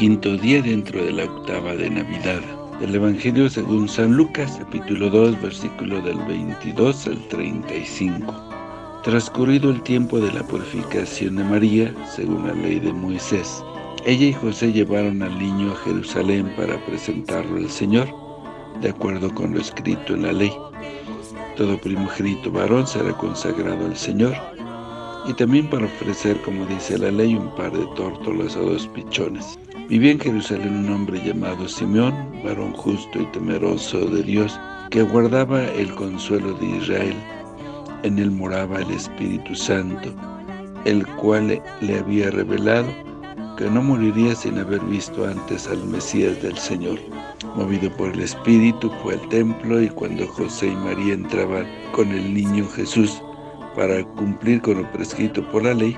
quinto día dentro de la octava de Navidad. Del Evangelio según San Lucas, capítulo 2, versículo del 22 al 35. Transcurrido el tiempo de la purificación de María, según la ley de Moisés, ella y José llevaron al niño a Jerusalén para presentarlo al Señor, de acuerdo con lo escrito en la ley. Todo primogénito varón será consagrado al Señor, y también para ofrecer, como dice la ley, un par de tórtolas o dos pichones. Vivía en Jerusalén un hombre llamado Simeón, varón justo y temeroso de Dios, que guardaba el consuelo de Israel. En él moraba el Espíritu Santo, el cual le había revelado que no moriría sin haber visto antes al Mesías del Señor. Movido por el Espíritu, fue al templo y cuando José y María entraban con el niño Jesús para cumplir con lo prescrito por la ley,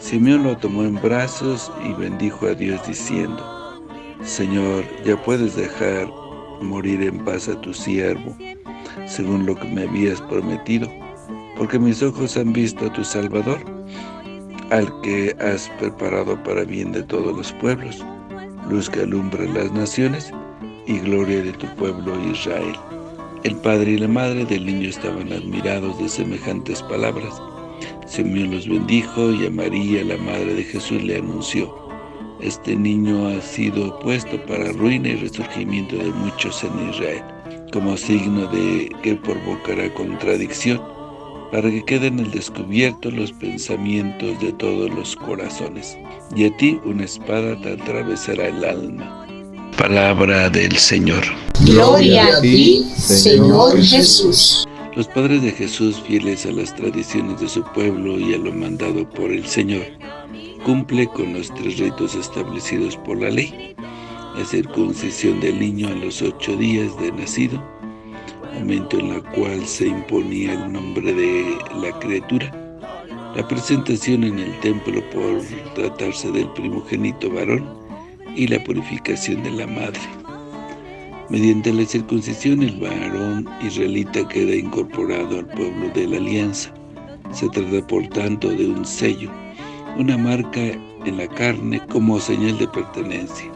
Simeón lo tomó en brazos y bendijo a Dios diciendo, Señor, ya puedes dejar morir en paz a tu siervo, según lo que me habías prometido, porque mis ojos han visto a tu Salvador, al que has preparado para bien de todos los pueblos, luz que alumbra las naciones y gloria de tu pueblo Israel. El padre y la madre del niño estaban admirados de semejantes palabras. Simeón los bendijo y a María, la madre de Jesús, le anunció, Este niño ha sido puesto para ruina y resurgimiento de muchos en Israel, como signo de que provocará contradicción, para que queden al descubierto los pensamientos de todos los corazones. Y a ti una espada te atravesará el alma. Palabra del Señor. Gloria a ti, Señor Jesús. Los padres de Jesús, fieles a las tradiciones de su pueblo y a lo mandado por el Señor, cumple con los tres ritos establecidos por la ley, la circuncisión del niño a los ocho días de nacido, momento en la cual se imponía el nombre de la criatura, la presentación en el templo por tratarse del primogénito varón y la purificación de la madre. Mediante la circuncisión el varón israelita queda incorporado al pueblo de la alianza. Se trata por tanto de un sello, una marca en la carne como señal de pertenencia.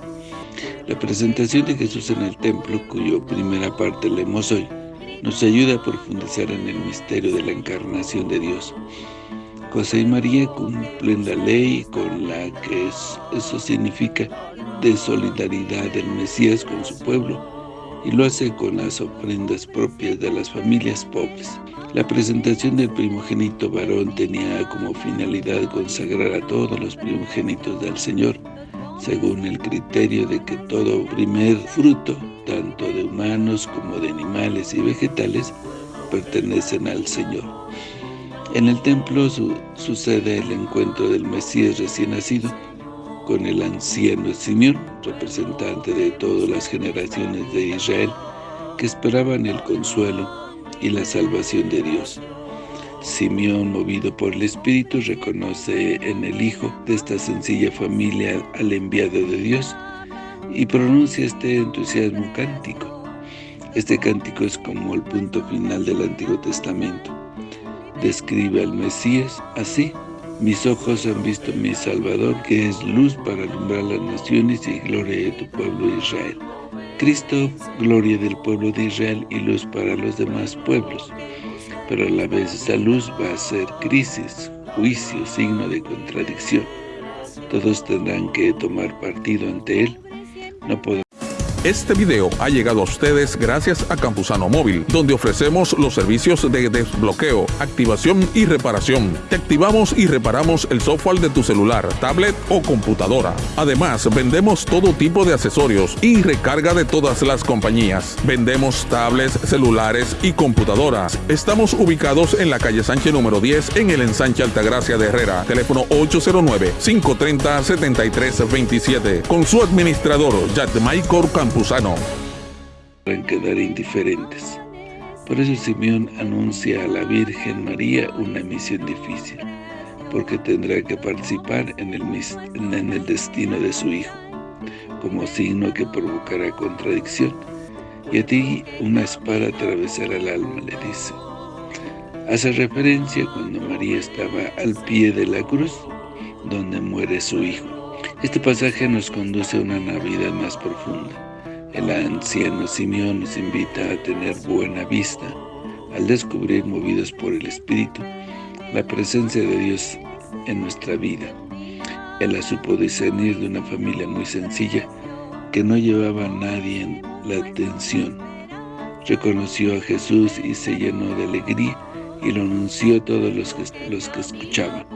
La presentación de Jesús en el templo, cuyo primera parte leemos hoy, nos ayuda a profundizar en el misterio de la encarnación de Dios. José y María cumplen la ley con la que eso significa de solidaridad del Mesías con su pueblo y lo hace con las ofrendas propias de las familias pobres. La presentación del primogénito varón tenía como finalidad consagrar a todos los primogénitos del Señor, según el criterio de que todo primer fruto, tanto de humanos como de animales y vegetales, pertenecen al Señor. En el templo sucede el encuentro del Mesías recién nacido con el anciano Simeón, representante de todas las generaciones de Israel, que esperaban el consuelo y la salvación de Dios. Simeón, movido por el Espíritu, reconoce en el Hijo de esta sencilla familia al enviado de Dios y pronuncia este entusiasmo cántico. Este cántico es como el punto final del Antiguo Testamento. Describe al Mesías así, mis ojos han visto mi Salvador, que es luz para alumbrar las naciones y gloria de tu pueblo Israel. Cristo, gloria del pueblo de Israel y luz para los demás pueblos pero a la vez esa luz va a ser crisis, juicio, signo de contradicción. Todos tendrán que tomar partido ante él. No este video ha llegado a ustedes gracias a Campusano Móvil, donde ofrecemos los servicios de desbloqueo, activación y reparación. Te activamos y reparamos el software de tu celular, tablet o computadora. Además, vendemos todo tipo de accesorios y recarga de todas las compañías. Vendemos tablets, celulares y computadoras. Estamos ubicados en la calle Sánchez número 10 en el ensanche Altagracia de Herrera. Teléfono 809-530-7327. Con su administrador, Michael Campos Campuzano. quedar indiferentes. Por eso Simeón anuncia a la Virgen María una misión difícil, porque tendrá que participar en el, en el destino de su hijo, como signo que provocará contradicción. Y a ti una espada atravesará el alma, le dice. Hace referencia cuando María estaba al pie de la cruz, donde muere su hijo. Este pasaje nos conduce a una Navidad más profunda. El anciano Simeón nos invita a tener buena vista al descubrir, movidos por el Espíritu, la presencia de Dios en nuestra vida. Él la supo discernir de una familia muy sencilla que no llevaba a nadie en la atención. Reconoció a Jesús y se llenó de alegría y lo anunció a todos los que, los que escuchaban.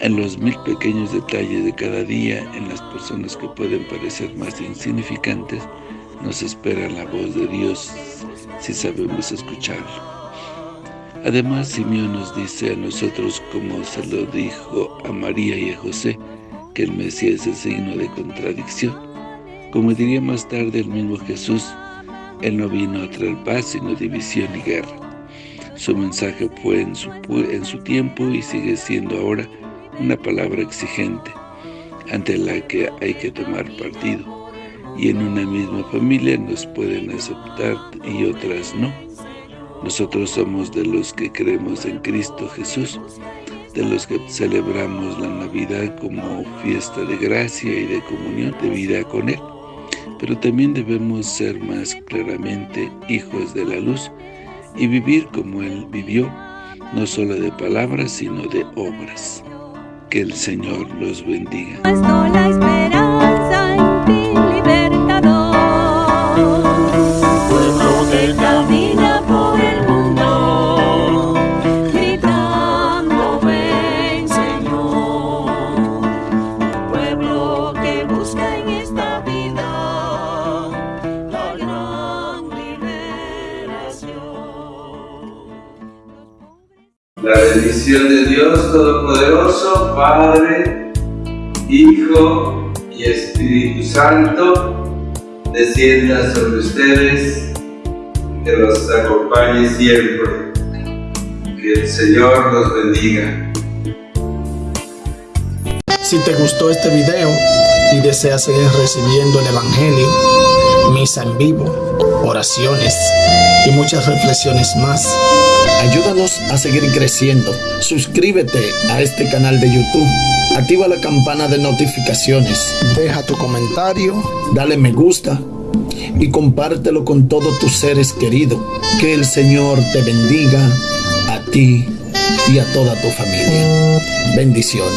En los mil pequeños detalles de cada día, en las personas que pueden parecer más insignificantes, nos espera la voz de Dios si sabemos escucharlo. Además, Simeón nos dice a nosotros, como se lo dijo a María y a José, que el Mesías es el signo de contradicción. Como diría más tarde el mismo Jesús, Él no vino a traer paz, sino división y guerra. Su mensaje fue en su, en su tiempo y sigue siendo ahora una palabra exigente, ante la que hay que tomar partido. Y en una misma familia nos pueden aceptar y otras no. Nosotros somos de los que creemos en Cristo Jesús, de los que celebramos la Navidad como fiesta de gracia y de comunión de vida con Él. Pero también debemos ser más claramente hijos de la luz y vivir como Él vivió, no solo de palabras, sino de obras. Que el Señor los bendiga. Bendición de Dios Todopoderoso, Padre, Hijo y Espíritu Santo, descienda sobre ustedes, que los acompañe siempre. Que el Señor los bendiga. Si te gustó este video y deseas seguir recibiendo el Evangelio, misa en vivo, oraciones y muchas reflexiones más, Ayúdanos a seguir creciendo. Suscríbete a este canal de YouTube. Activa la campana de notificaciones. Deja tu comentario. Dale me gusta. Y compártelo con todos tus seres queridos. Que el Señor te bendiga a ti y a toda tu familia. Bendiciones.